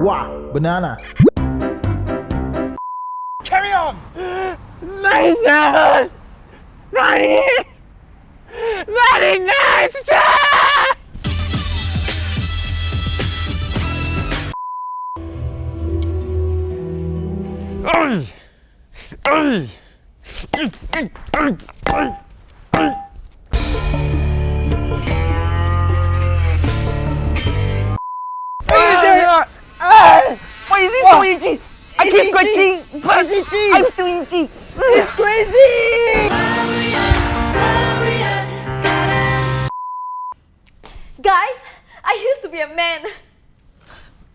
Wow, banana. Carry on! 97! 98! 99! Stop! Ay! Ay! Ay! Ay! Ay! Ay! Ay! Why is it so itchy? I keep scratching, but I'm still itchy. It's crazy! Guys, I used to be a man.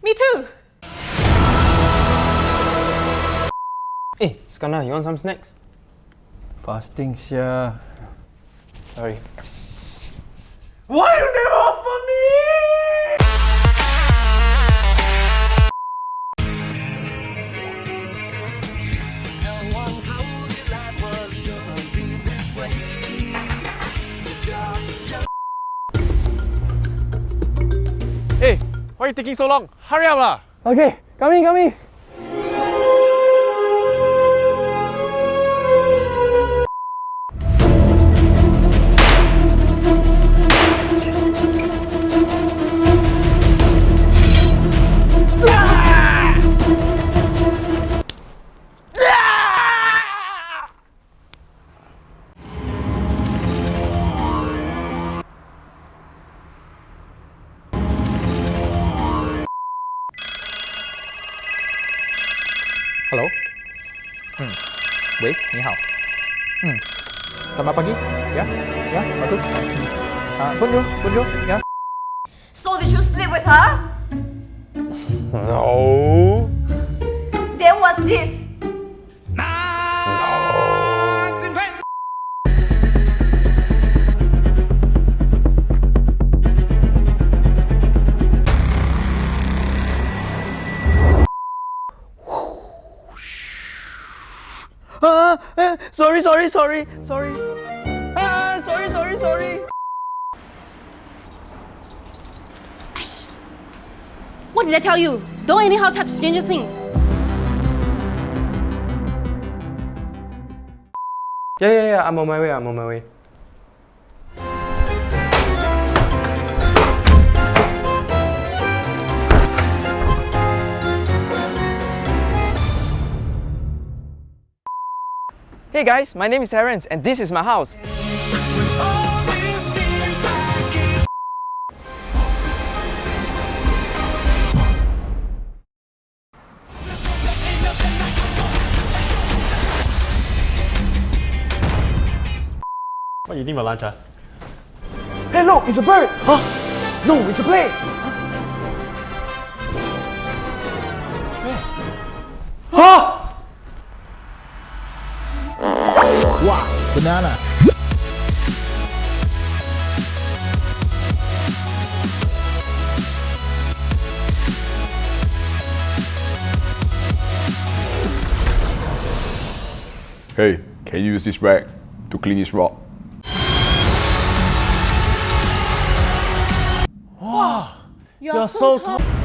Me too. Hey, Skana, you want some snacks? Fasting, yeah. Sorry. Why Hey, why are you taking so long? Hurry up lah! Okay, come in, come in. Hello? Hmm. Wei, 你好. Hmm. Selamat pagi. Ya, ya, bagus. Ah, bonjour, bonjour. Ya. So did you sleep with her? No! Then what's this? Ah, eh, sorry, sorry, sorry, sorry. Ah, sorry, sorry, sorry. What did I tell you? Don't anyhow touch stranger things. Yeah, yeah, yeah, I'm on my way, I'm on my way. Hey guys, my name is Terence and this is my house. What you eating for lunch, ah? Hey, look, it's a bird. Huh? No, it's a plane. Huh? Wow, banana. Hey, can you use this rag to clean this rock? Wow, You're, so, tall.